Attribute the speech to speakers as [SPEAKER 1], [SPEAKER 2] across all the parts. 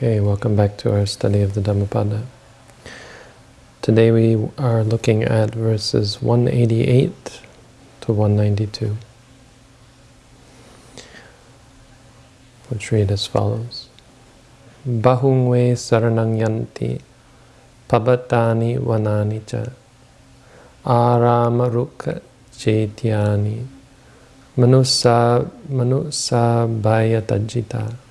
[SPEAKER 1] Okay, welcome back to our study of the Dhammapada. Today we are looking at verses 188 to 192, which read as follows. Bahungwe saranang yanti pabatani vanani cha aramaruka chetyani manusa manusa bhayatajita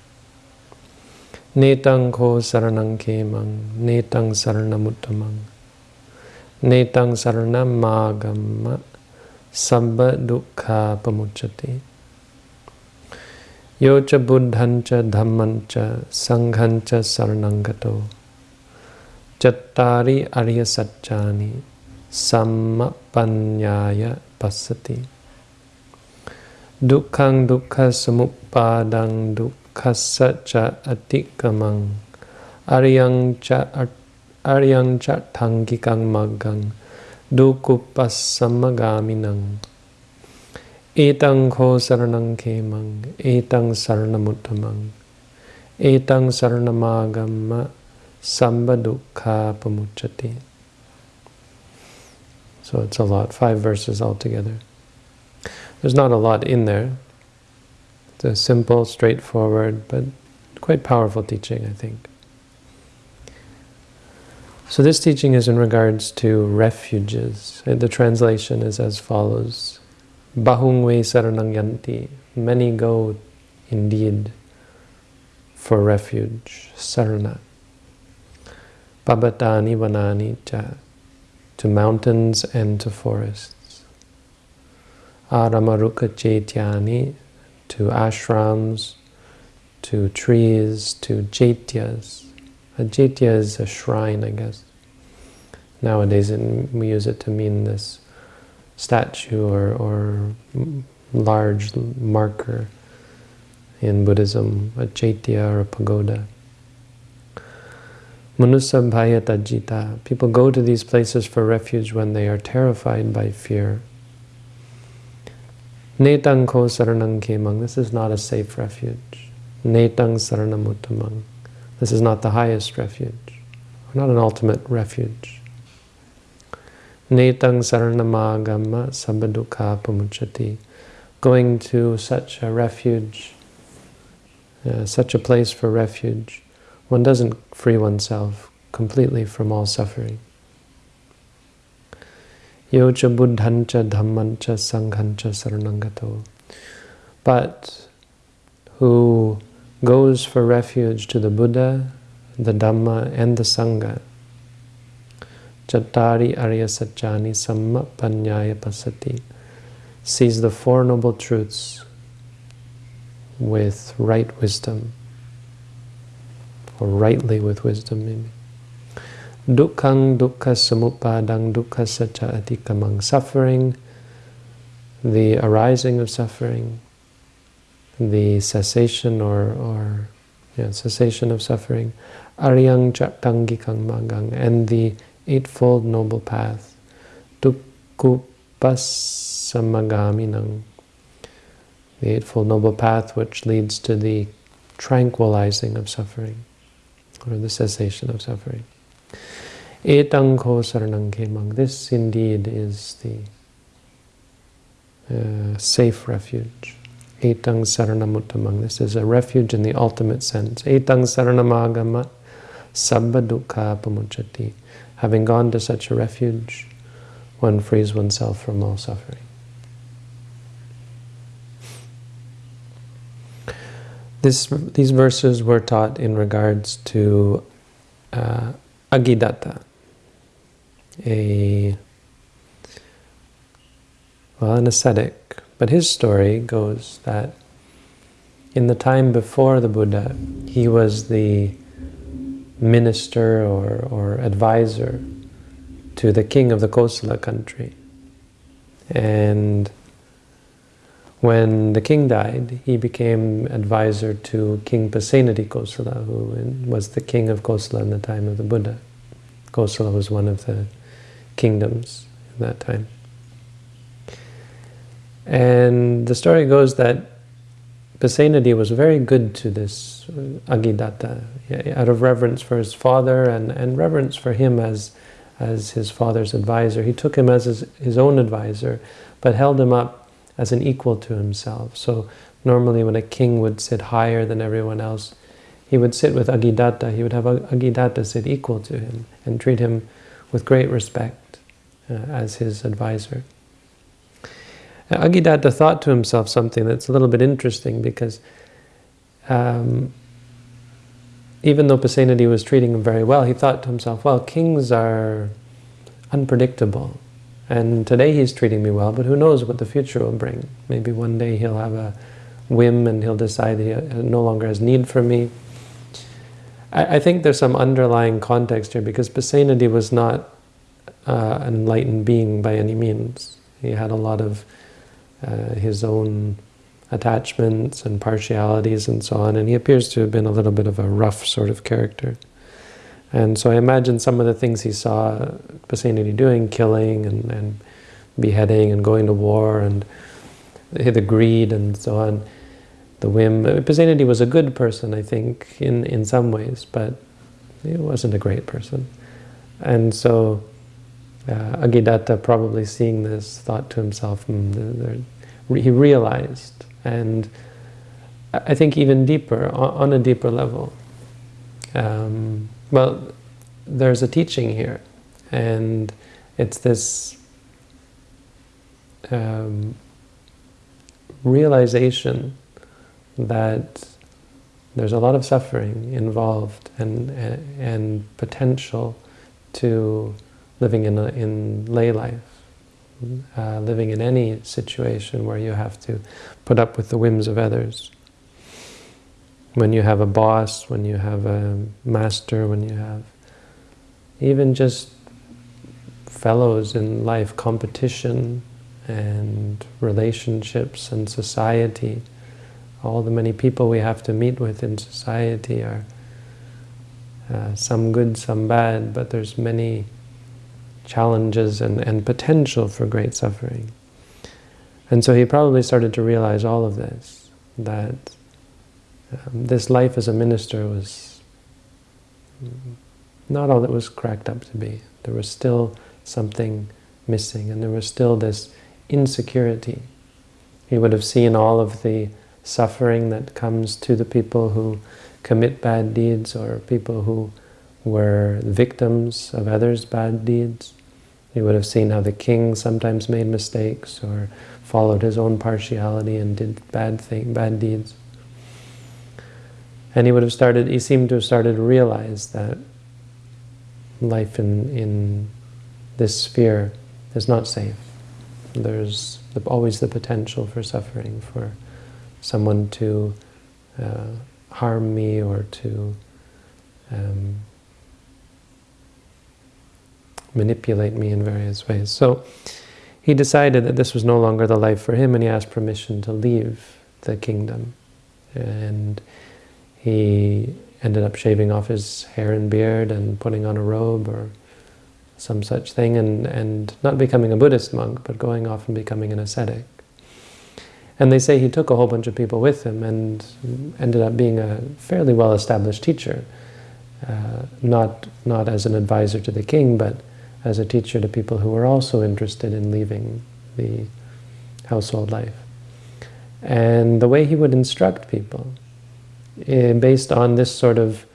[SPEAKER 1] Netang ko saranang kemang, netang saranamuttamang, netang saranamagamma, sabba dukkha pamucchati. Yocha buddhancha dhammancha sanghancha saranangato, chattari arya satchani, sammapanyaya passati. Dukkhang dukkha samuppadang dukkha kassa cha atikamang aryang cha aryang cha thangikang magang dukupassamagaminang etang kho saranang kemang etang saranamuttamang etang saranamagamma samba dukkha pamucchati so it's a lot five verses altogether. There's not a lot in there it's a simple, straightforward, but quite powerful teaching, I think. So this teaching is in regards to refuges. The translation is as follows. Bahungwe saranang yanti. Many go indeed for refuge, sarana. Pabatani vanani cha. To mountains and to forests. Aramaruka chetyani to ashrams, to trees, to jaityas. A jaitya is a shrine, I guess. Nowadays we use it to mean this statue or, or large marker in Buddhism, a jaitya or a pagoda. Manusabhaya tajita. People go to these places for refuge when they are terrified by fear. Netang ko saranang kemang. This is not a safe refuge. Netang saranamuttamang. This is not the highest refuge. Not an ultimate refuge. Netang saranamagamma sabbadukkha pamuchati. Going to such a refuge, uh, such a place for refuge, one doesn't free oneself completely from all suffering. Yocha buddhancha sanghancha saranangato. But who goes for refuge to the Buddha, the Dhamma, and the Sangha. Chattari Arya Satchani Pasati sees the Four Noble Truths with right wisdom, or rightly with wisdom maybe. Dukkhang dukkha samupadang dukkha sacha atikamang. Suffering, the arising of suffering, the cessation or, or cessation of suffering, aryang chattangikang magang, and the Eightfold Noble Path, dukkupassamagaminang, the Eightfold Noble Path which leads to the tranquilizing of suffering, or the cessation of suffering. Etang ko saranang kemang. This indeed is the uh, safe refuge. Etang saranamuttamang. This is a refuge in the ultimate sense. Etang saranamagama sabba dukkha pamuchati. Having gone to such a refuge, one frees oneself from all suffering. This, these verses were taught in regards to uh, Aggidatta, a well, an ascetic. But his story goes that in the time before the Buddha, he was the minister or, or advisor to the king of the Kosala country. And when the king died, he became advisor to King Pasenadi Kosala, who was the king of Kosala in the time of the Buddha. Kosala was one of the kingdoms in that time. And the story goes that Pasenadi was very good to this uh, Aggidatta, out of reverence for his father and, and reverence for him as, as his father's advisor. He took him as his, his own advisor, but held him up as an equal to himself. So normally when a king would sit higher than everyone else, he would sit with Aggidatta, he would have Aggidatta sit equal to him and treat him with great respect uh, as his advisor. Aggidatta thought to himself something that's a little bit interesting because um, even though Pasenadi was treating him very well, he thought to himself, well, kings are unpredictable. And today he's treating me well, but who knows what the future will bring. Maybe one day he'll have a whim and he'll decide he no longer has need for me. I, I think there's some underlying context here because Pasenadi was not uh, an enlightened being by any means. He had a lot of uh, his own attachments and partialities and so on, and he appears to have been a little bit of a rough sort of character. And so I imagine some of the things he saw Pasenadi doing, killing and, and beheading and going to war and the greed and so on, the whim. Pasenadi was a good person, I think, in, in some ways, but he wasn't a great person. And so uh, Aggidatta, probably seeing this, thought to himself, mm, he realized, and I think even deeper, on a deeper level. Um, well, there's a teaching here, and it's this um, realization that there's a lot of suffering involved and, and potential to living in, in lay life, uh, living in any situation where you have to put up with the whims of others. When you have a boss, when you have a master, when you have even just fellows in life, competition and relationships and society, all the many people we have to meet with in society are uh, some good, some bad, but there's many challenges and, and potential for great suffering. And so he probably started to realize all of this, that um, this life as a minister was not all that was cracked up to be. There was still something missing, and there was still this insecurity. He would have seen all of the suffering that comes to the people who commit bad deeds or people who were victims of others' bad deeds. He would have seen how the king sometimes made mistakes or followed his own partiality and did bad thing, bad deeds. And he would have started, he seemed to have started to realize that life in, in this sphere is not safe. There's the, always the potential for suffering, for someone to uh, harm me or to um, manipulate me in various ways. So he decided that this was no longer the life for him and he asked permission to leave the kingdom. And he ended up shaving off his hair and beard and putting on a robe or some such thing and, and not becoming a Buddhist monk, but going off and becoming an ascetic. And they say he took a whole bunch of people with him and ended up being a fairly well-established teacher, uh, not, not as an advisor to the king, but as a teacher to people who were also interested in leaving the household life. And the way he would instruct people, based on this sort of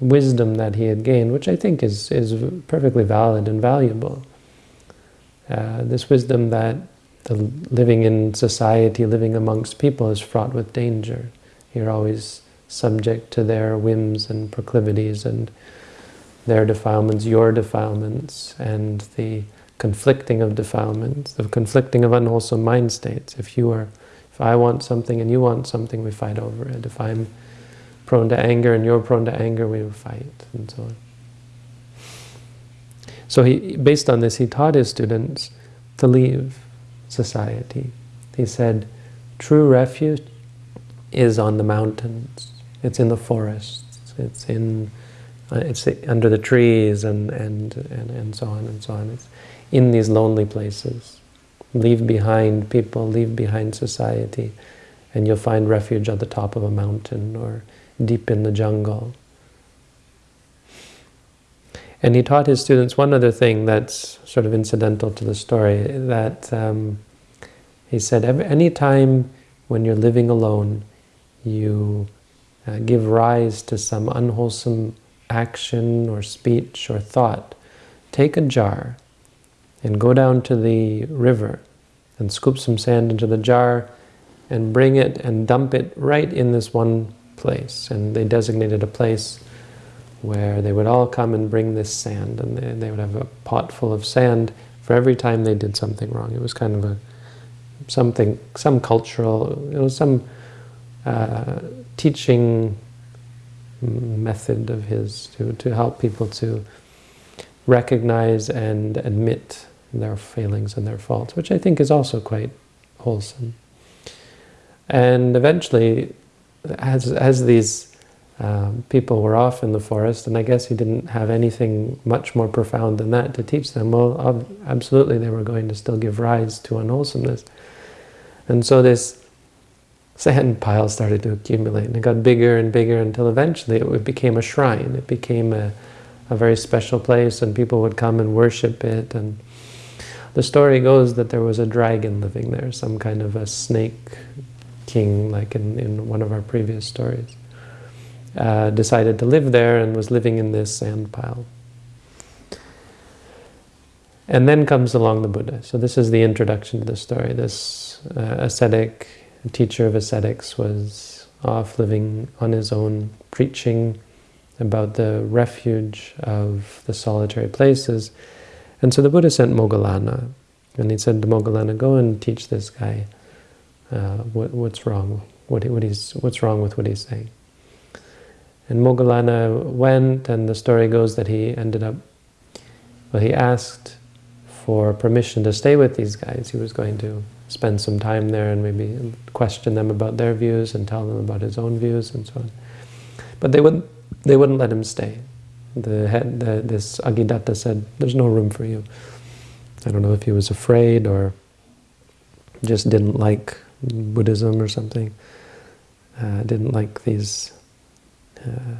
[SPEAKER 1] wisdom that he had gained, which I think is, is perfectly valid and valuable. Uh, this wisdom that the living in society, living amongst people is fraught with danger. You're always subject to their whims and proclivities and their defilements, your defilements, and the conflicting of defilements, the conflicting of unwholesome mind states. If you are, if I want something and you want something, we fight over it. If I'm prone to anger and you're prone to anger, we fight, and so on. So he, based on this, he taught his students to leave society. He said, true refuge is on the mountains. It's in the forests. It's in uh, it's under the trees and, and, and, and so on and so on. It's in these lonely places. Leave behind people, leave behind society, and you'll find refuge at the top of a mountain or deep in the jungle. And he taught his students one other thing that's sort of incidental to the story, that um, he said, any time when you're living alone, you uh, give rise to some unwholesome action or speech or thought, take a jar and go down to the river and scoop some sand into the jar and bring it and dump it right in this one place. And they designated a place where they would all come and bring this sand and they, they would have a pot full of sand for every time they did something wrong. It was kind of a something, some cultural, it was some uh, teaching method of his to, to help people to recognize and admit their failings and their faults, which I think is also quite wholesome. And eventually, as, as these um, people were off in the forest, and I guess he didn't have anything much more profound than that to teach them, well, absolutely they were going to still give rise to unwholesomeness. And so this sand pile started to accumulate, and it got bigger and bigger until eventually it became a shrine. It became a, a very special place, and people would come and worship it. And the story goes that there was a dragon living there, some kind of a snake king, like in, in one of our previous stories. Uh, decided to live there and was living in this sand pile. And then comes along the Buddha. So this is the introduction to the story. This uh, ascetic, teacher of ascetics, was off living on his own, preaching about the refuge of the solitary places. And so the Buddha sent Moggallana, and he said to Moggallana, go and teach this guy uh, what, what's wrong, what, what he's, what's wrong with what he's saying. And Moggallana went, and the story goes that he ended up, well, he asked for permission to stay with these guys. He was going to spend some time there and maybe question them about their views and tell them about his own views and so on. But they wouldn't, they wouldn't let him stay. The head, the, this Aggidatta said, there's no room for you. I don't know if he was afraid or just didn't like Buddhism or something. Uh, didn't like these uh,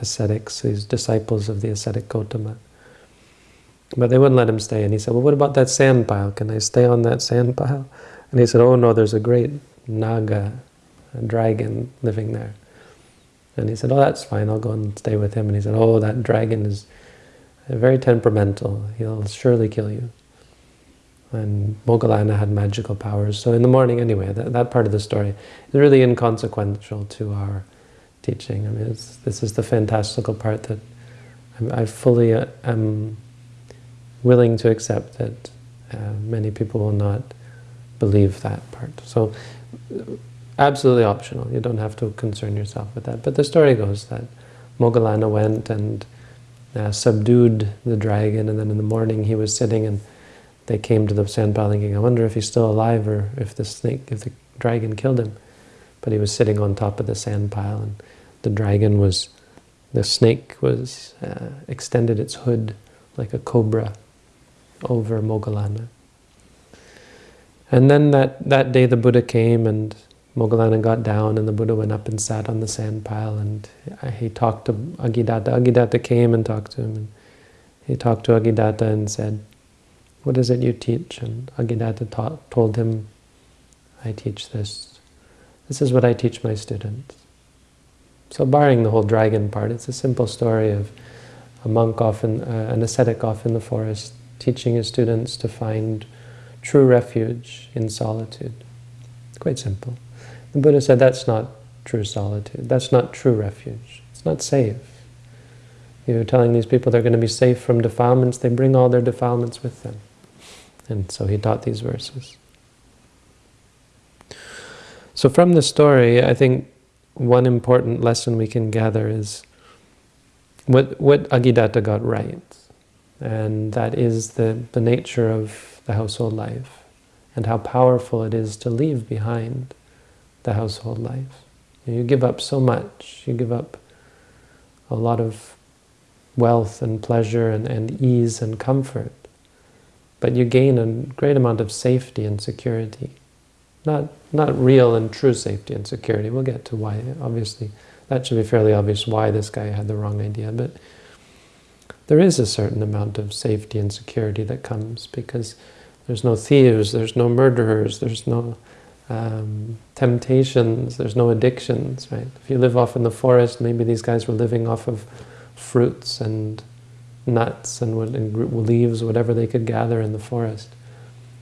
[SPEAKER 1] ascetics, these disciples of the ascetic Gotama. But they wouldn't let him stay. And he said, well, what about that sand pile? Can I stay on that sand pile? And he said, oh no, there's a great naga, a dragon living there. And he said, oh, that's fine, I'll go and stay with him. And he said, oh, that dragon is very temperamental. He'll surely kill you. And Moggallana had magical powers. So in the morning, anyway, that, that part of the story is really inconsequential to our teaching. I mean, this is the fantastical part that I fully uh, am willing to accept that uh, many people will not believe that part. So absolutely optional. You don't have to concern yourself with that. But the story goes that Moggallana went and uh, subdued the dragon, and then in the morning he was sitting and they came to the sand pile thinking, I wonder if he's still alive or if the snake, if the dragon killed him. But he was sitting on top of the sand pile and the dragon was, the snake was, uh, extended its hood like a cobra over Moggallana. And then that, that day the Buddha came and Moggallana got down and the Buddha went up and sat on the sand pile and he talked to Aggidatta. Aggidatta came and talked to him. And he talked to Aggidatta and said, what is it you teach? And taught, told him, I teach this. This is what I teach my students. So barring the whole dragon part, it's a simple story of a monk off in, uh, an ascetic off in the forest, teaching his students to find true refuge in solitude. Quite simple. The Buddha said that's not true solitude, that's not true refuge, it's not safe. You're telling these people they're going to be safe from defilements, they bring all their defilements with them. And so he taught these verses. So from the story, I think one important lesson we can gather is what, what Aggidatta got right. And that is the, the nature of the household life and how powerful it is to leave behind the household life. You give up so much. You give up a lot of wealth and pleasure and, and ease and comfort. But you gain a great amount of safety and security Not, not real and true safety and security. We'll get to why, obviously. That should be fairly obvious why this guy had the wrong idea. But there is a certain amount of safety and security that comes because there's no thieves, there's no murderers, there's no um, temptations, there's no addictions, right? If you live off in the forest, maybe these guys were living off of fruits and nuts and, and leaves, whatever they could gather in the forest.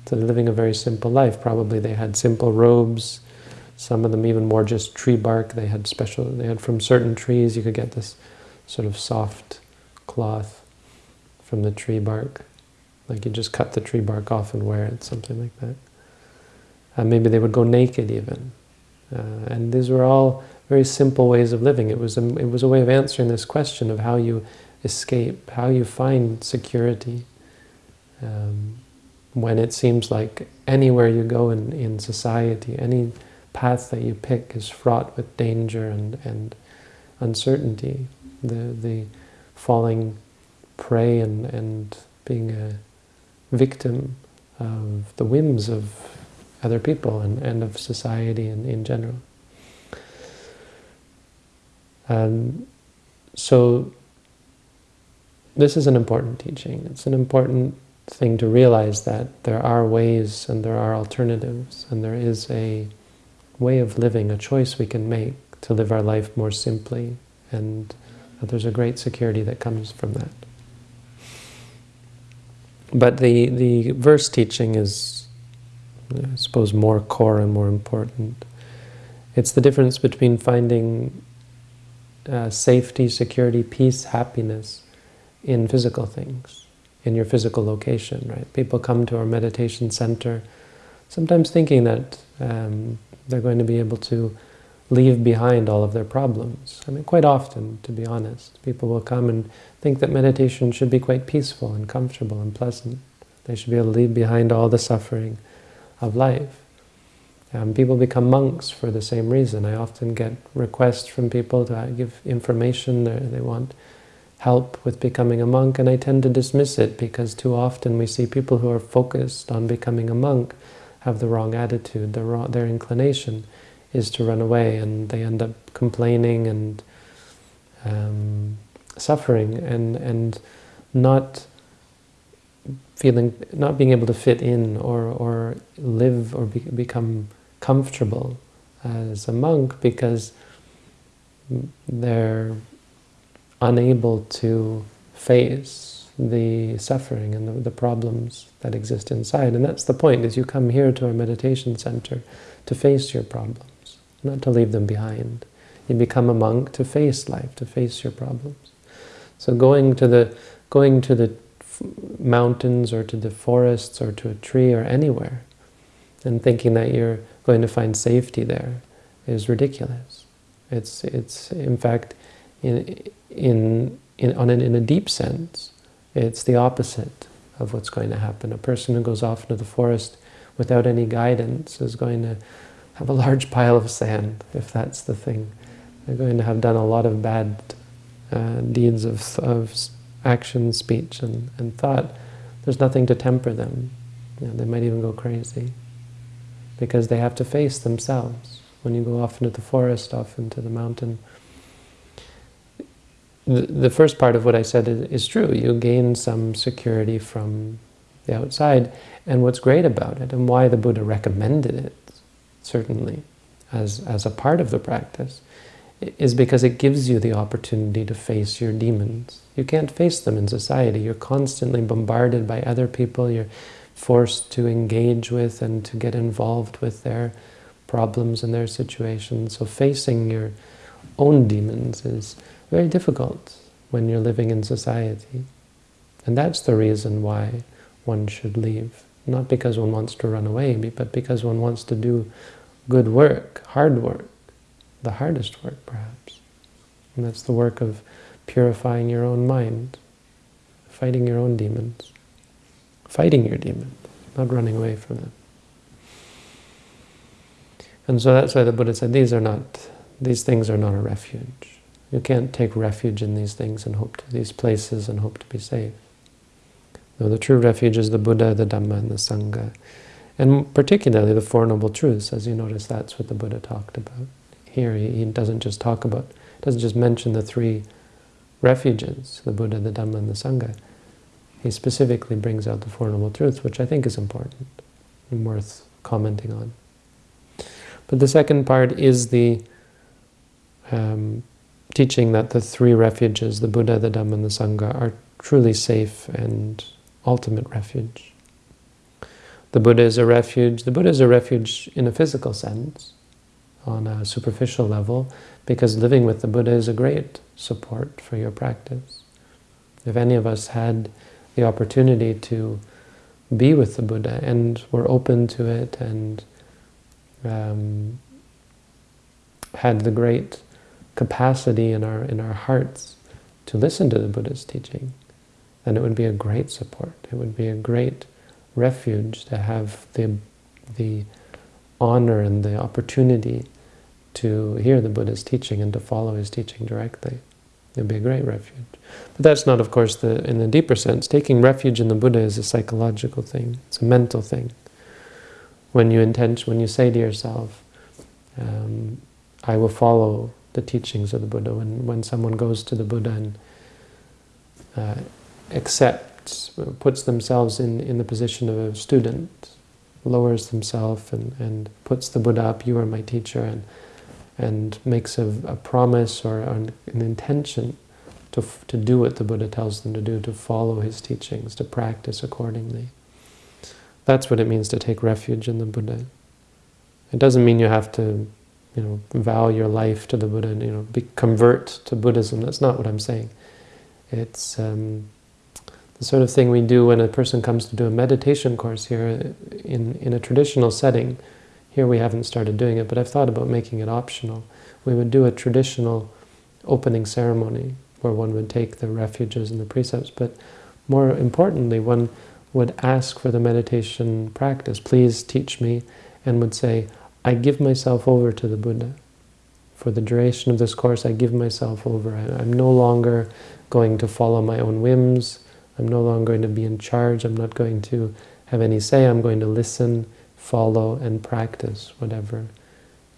[SPEAKER 1] So they're living a very simple life. Probably they had simple robes, some of them even more just tree bark. They had special, they had from certain trees, you could get this sort of soft cloth from the tree bark. Like you just cut the tree bark off and wear it, something like that. Uh, maybe they would go naked even. Uh, and these were all very simple ways of living. It was, a, it was a way of answering this question of how you escape, how you find security. Um, when it seems like anywhere you go in, in society, any path that you pick is fraught with danger and, and uncertainty. The, the falling prey and, and being a victim of the whims of other people and, and of society in, in general. Um, so this is an important teaching. It's an important thing to realize that there are ways and there are alternatives and there is a way of living, a choice we can make to live our life more simply and that there's a great security that comes from that. But the, the verse teaching is, I suppose, more core and more important. It's the difference between finding uh, safety, security, peace, happiness in physical things, in your physical location, right? People come to our meditation center sometimes thinking that um, they're going to be able to leave behind all of their problems. I mean, quite often, to be honest, people will come and think that meditation should be quite peaceful and comfortable and pleasant. They should be able to leave behind all the suffering of life. People become monks for the same reason. I often get requests from people to give information, they want help with becoming a monk, and I tend to dismiss it because too often we see people who are focused on becoming a monk have the wrong attitude, their, wrong, their inclination is to run away, and they end up complaining and um, suffering and and not feeling, not being able to fit in or or live or be, become comfortable as a monk because they're unable to face the suffering and the, the, problems that exist inside. And that's the point, is you come here to our meditation center to face your problems not to leave them behind. You become a monk to face life, to face your problems. So going to the going to the mountains or to the forests or to a tree or anywhere and thinking that you're going to find safety there is ridiculous. It's it's in fact in in in on an, in a deep sense, it's the opposite of what's going to happen. A person who goes off into the forest without any guidance is going to have a large pile of sand, if that's the thing. They're going to have done a lot of bad uh, deeds of, of action, speech, and, and thought. There's nothing to temper them. You know, they might even go crazy because they have to face themselves. When you go off into the forest, off into the mountain, the, the first part of what I said is, is true. You gain some security from the outside, and what's great about it, and why the Buddha recommended it, certainly, as, as a part of the practice, is because it gives you the opportunity to face your demons. You can't face them in society. You're constantly bombarded by other people. You're forced to engage with and to get involved with their problems and their situations. So facing your own demons is very difficult when you're living in society. And that's the reason why one should leave. Not because one wants to run away, but because one wants to do good work, hard work, the hardest work perhaps. And that's the work of purifying your own mind, fighting your own demons, fighting your demons, not running away from them. And so that's why the Buddha said these are not, these things are not a refuge. You can't take refuge in these things and hope to these places and hope to be safe. No, the true refuge is the Buddha, the Dhamma, and the Sangha. And particularly the Four Noble Truths, as you notice, that's what the Buddha talked about. Here, he, he doesn't just talk about, doesn't just mention the three refuges, the Buddha, the Dhamma, and the Sangha. He specifically brings out the Four Noble Truths, which I think is important and worth commenting on. But the second part is the um, teaching that the three refuges, the Buddha, the Dhamma, and the Sangha, are truly safe and ultimate refuge. The Buddha is a refuge. The Buddha is a refuge in a physical sense, on a superficial level, because living with the Buddha is a great support for your practice. If any of us had the opportunity to be with the Buddha and were open to it and um, had the great capacity in our in our hearts to listen to the Buddha's teaching, then it would be a great support. It would be a great refuge to have the the honor and the opportunity to hear the Buddha's teaching and to follow his teaching directly. It would be a great refuge. But that's not, of course, the in the deeper sense. Taking refuge in the Buddha is a psychological thing. It's a mental thing. When you intend, when you say to yourself, um, I will follow the teachings of the Buddha. When, when someone goes to the Buddha and uh, accepts, puts themselves in, in the position of a student, lowers themselves and, and puts the Buddha up, you are my teacher, and, and makes a, a promise or an, an intention to, to do what the Buddha tells them to do, to follow his teachings, to practice accordingly. That's what it means to take refuge in the Buddha. It doesn't mean you have to you know, vow your life to the Buddha and, you know, be, convert to Buddhism. That's not what I'm saying. It's um, the sort of thing we do when a person comes to do a meditation course here in, in a traditional setting. Here we haven't started doing it, but I've thought about making it optional. We would do a traditional opening ceremony where one would take the refuges and the precepts, but more importantly, one would ask for the meditation practice, please teach me, and would say, I give myself over to the Buddha. For the duration of this course, I give myself over. I, am no longer going to follow my own whims. I'm no longer going to be in charge. I'm not going to have any say. I'm going to listen, follow, and practice whatever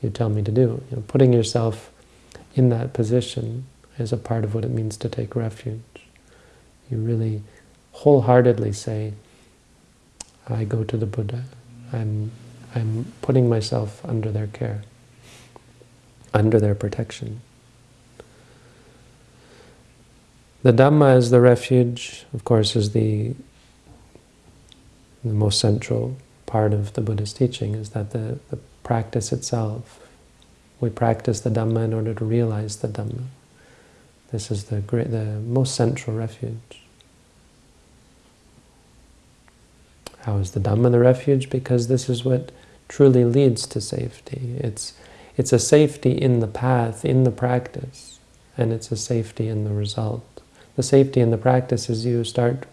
[SPEAKER 1] you tell me to do. You know, putting yourself in that position is a part of what it means to take refuge. You really wholeheartedly say, I go to the Buddha. I'm I'm putting myself under their care, under their protection. The Dhamma is the refuge, of course, is the, the most central part of the Buddha's teaching, is that the, the practice itself, we practice the Dhamma in order to realize the Dhamma. This is the, great, the most central refuge. How is the Dhamma the refuge? Because this is what truly leads to safety. It's, it's a safety in the path, in the practice, and it's a safety in the result. The safety in the practice is you start,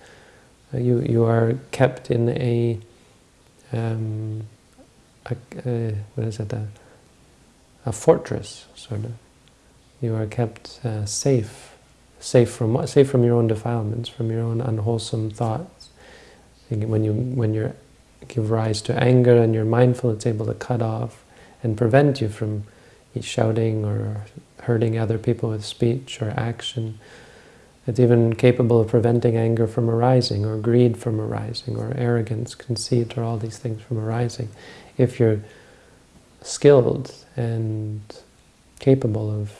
[SPEAKER 1] uh, you, you are kept in a, um, a, what is it, a, a fortress, sort of. You are kept uh, safe, safe from safe from your own defilements, from your own unwholesome thoughts. When you when you're give rise to anger and you're mindful, it's able to cut off and prevent you from shouting or hurting other people with speech or action. It's even capable of preventing anger from arising or greed from arising or arrogance, conceit, or all these things from arising. If you're skilled and capable of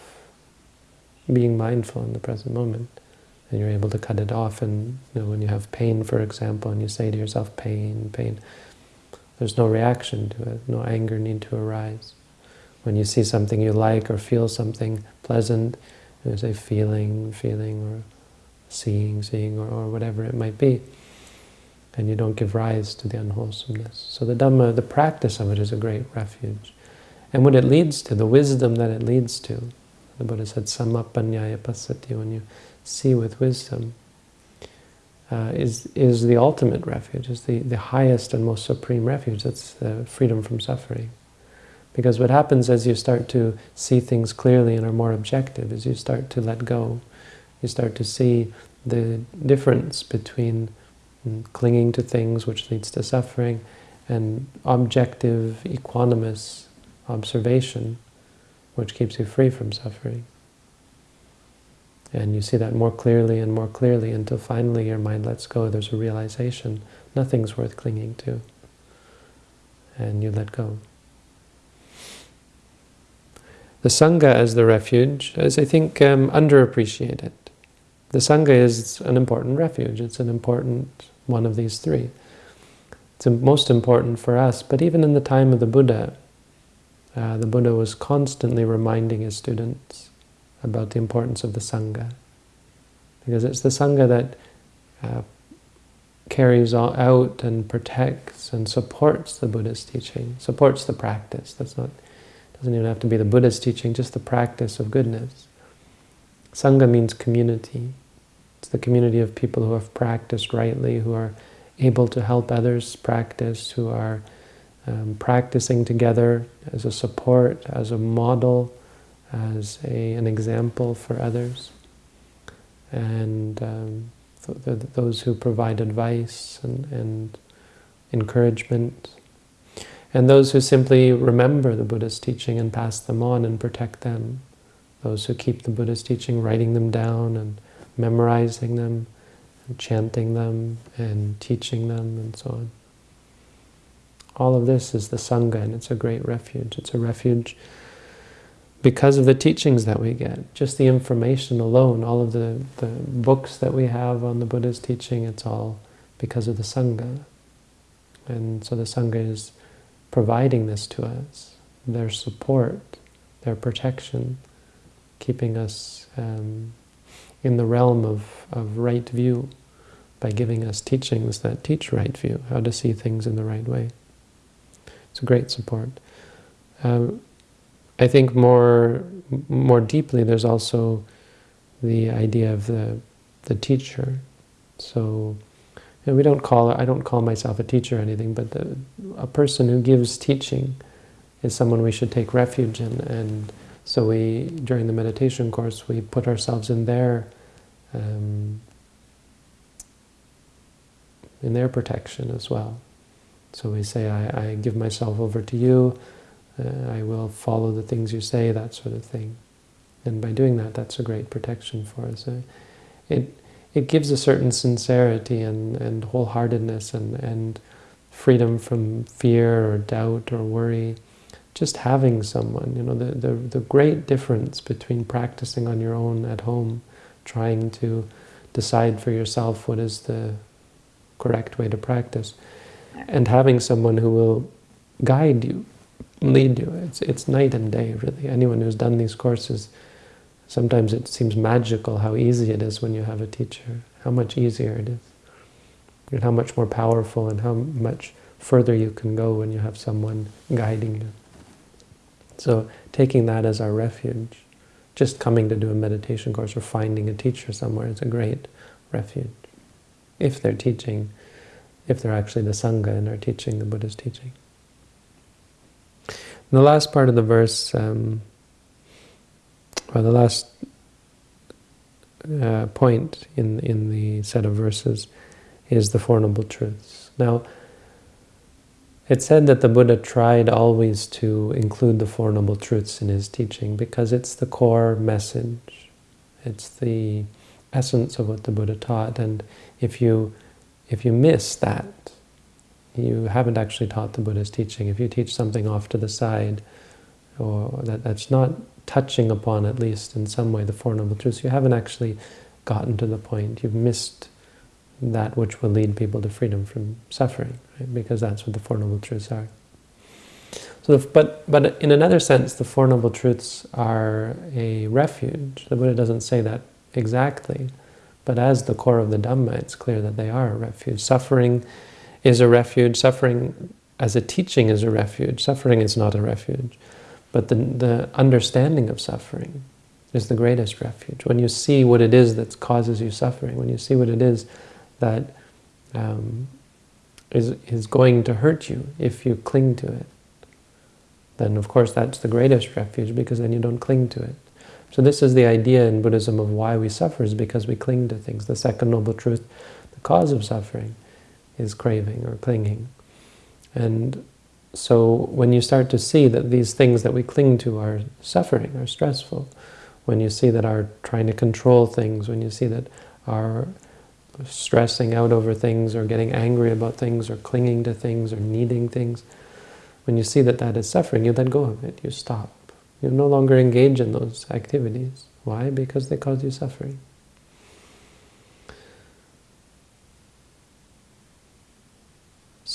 [SPEAKER 1] being mindful in the present moment and you're able to cut it off. And you know, when you have pain, for example, and you say to yourself, pain, pain, there's no reaction to it, no anger need to arise. When you see something you like or feel something pleasant, you say feeling, feeling, or seeing, seeing, or, or whatever it might be, and you don't give rise to the unwholesomeness. So the Dhamma, the practice of it is a great refuge. And what it leads to, the wisdom that it leads to, the Buddha said, Samapanyaya pasati, when you see with wisdom, uh, is, is the ultimate refuge, is the, the highest and most supreme refuge. That's uh, freedom from suffering. Because what happens as you start to see things clearly and are more objective is you start to let go. You start to see the difference between mm, clinging to things which leads to suffering and objective, equanimous observation, which keeps you free from suffering. And you see that more clearly and more clearly until finally your mind lets go. There's a realization. Nothing's worth clinging to. And you let go. The Sangha as the refuge is, I think, um, underappreciated. The Sangha is an important refuge. It's an important one of these three. It's most important for us, but even in the time of the Buddha, uh, the Buddha was constantly reminding his students about the importance of the Sangha. Because it's the Sangha that uh, carries out and protects and supports the Buddha's teaching, supports the practice. That's not, doesn't even have to be the Buddha's teaching, just the practice of goodness. Sangha means community. It's the community of people who have practiced rightly, who are able to help others practice, who are um, practicing together as a support, as a model, as a, an example for others. And um, th th those who provide advice and, and encouragement. And those who simply remember the Buddha's teaching and pass them on and protect them. Those who keep the Buddha's teaching, writing them down and memorizing them, and chanting them and teaching them and so on. All of this is the Sangha and it's a great refuge. It's a refuge because of the teachings that we get, just the information alone, all of the, the books that we have on the Buddha's teaching, it's all because of the Sangha. And so the Sangha is providing this to us, their support, their protection, keeping us um, in the realm of, of right view by giving us teachings that teach right view, how to see things in the right way. It's a great support. Um, I think more more deeply, there's also the idea of the the teacher. So know, we don't call I don't call myself a teacher or anything, but the, a person who gives teaching is someone we should take refuge in. And so we, during the meditation course, we put ourselves in their um, in their protection as well. So we say, I, I give myself over to you, uh, I will follow the things you say, that sort of thing. And by doing that, that's a great protection for us. Uh, it, it gives a certain sincerity and, and wholeheartedness and, and freedom from fear or doubt or worry. Just having someone, you know, the, the, the great difference between practicing on your own at home, trying to decide for yourself what is the correct way to practice, and having someone who will guide you lead you. It's, it's night and day, really. Anyone who's done these courses, sometimes it seems magical how easy it is when you have a teacher, how much easier it is, and how much more powerful and how much further you can go when you have someone guiding you. So taking that as our refuge, just coming to do a meditation course or finding a teacher somewhere is a great refuge. If they're teaching, if they're actually the Sangha and are teaching the Buddha's teaching. In the last part of the verse, um, or the last uh, point in, in the set of verses is the Four Noble Truths. Now, it's said that the Buddha tried always to include the Four Noble Truths in his teaching because it's the core message. It's the essence of what the Buddha taught. And if you, if you miss that, you haven't actually taught the Buddha's teaching. If you teach something off to the side, or that, that's not touching upon, at least in some way, the Four Noble Truths, you haven't actually gotten to the point. You've missed that which will lead people to freedom from suffering, right? because that's what the Four Noble Truths are. So, but, but in another sense, the Four Noble Truths are a refuge. The Buddha doesn't say that exactly, but as the core of the Dhamma, it's clear that they are a refuge. Suffering is a refuge. Suffering as a teaching is a refuge. Suffering is not a refuge. But the, the understanding of suffering is the greatest refuge. When you see what it is that causes you suffering, when you see what it is that um, is is going to hurt you if you cling to it, then of course that's the greatest refuge because then you don't cling to it. So this is the idea in Buddhism of why we suffer is because we cling to things. The second noble truth, the cause of suffering, is craving or clinging. And so when you start to see that these things that we cling to are suffering, are stressful, when you see that our trying to control things, when you see that our stressing out over things or getting angry about things or clinging to things or needing things, when you see that that is suffering, you let go of it, you stop. You no longer engage in those activities. Why? Because they cause you suffering.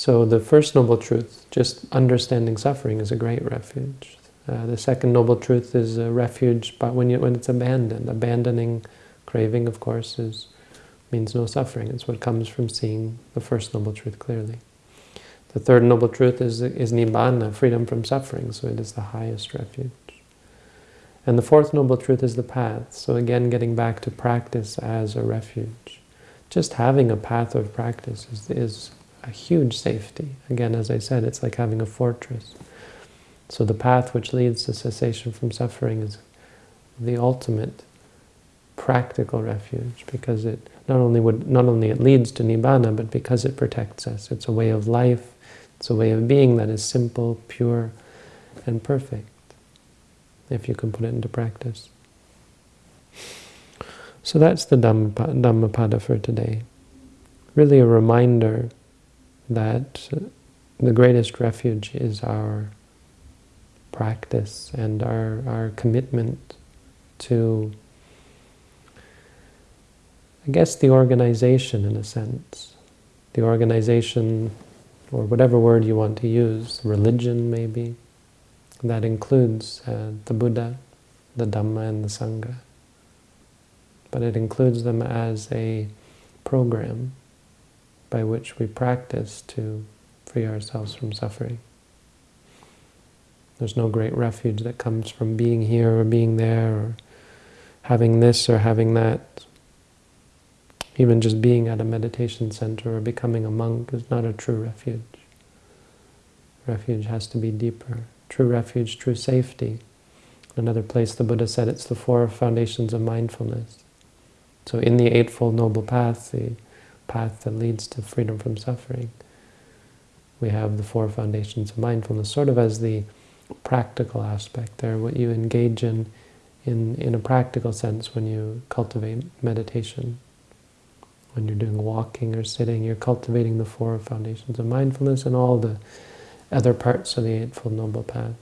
[SPEAKER 1] So the first noble truth, just understanding suffering, is a great refuge. Uh, the second noble truth is a refuge, but when you, when it's abandoned, abandoning craving, of course, is means no suffering. It's what comes from seeing the first noble truth clearly. The third noble truth is, is nibbana, freedom from suffering, so it is the highest refuge. And the fourth noble truth is the path. So again, getting back to practice as a refuge. Just having a path of practice is, is a huge safety. Again, as I said, it's like having a fortress. So the path which leads to cessation from suffering is the ultimate practical refuge because it not only would not only it leads to nibbana, but because it protects us. It's a way of life, it's a way of being that is simple, pure, and perfect if you can put it into practice. So that's the Dhammapada for today. Really a reminder that the greatest refuge is our practice and our, our commitment to, I guess, the organization in a sense. The organization, or whatever word you want to use, religion maybe, that includes uh, the Buddha, the Dhamma, and the Sangha. But it includes them as a program by which we practice to free ourselves from suffering. There's no great refuge that comes from being here or being there or having this or having that. Even just being at a meditation center or becoming a monk is not a true refuge. Refuge has to be deeper true refuge, true safety. Another place the Buddha said it's the four foundations of mindfulness. So in the Eightfold Noble Path, the path that leads to freedom from suffering, we have the four foundations of mindfulness, sort of as the practical aspect there, what you engage in, in in a practical sense when you cultivate meditation. When you're doing walking or sitting, you're cultivating the four foundations of mindfulness and all the other parts of the Eightfold Noble Path.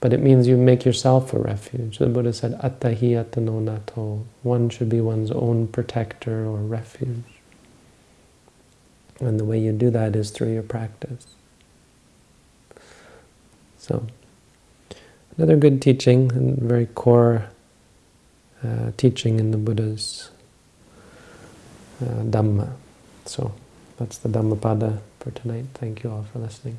[SPEAKER 1] But it means you make yourself a refuge. The Buddha said, Attahi atano nato. One should be one's own protector or refuge. And the way you do that is through your practice. So, another good teaching, and very core uh, teaching in the Buddha's uh, Dhamma. So, that's the Dhammapada for tonight. Thank you all for listening.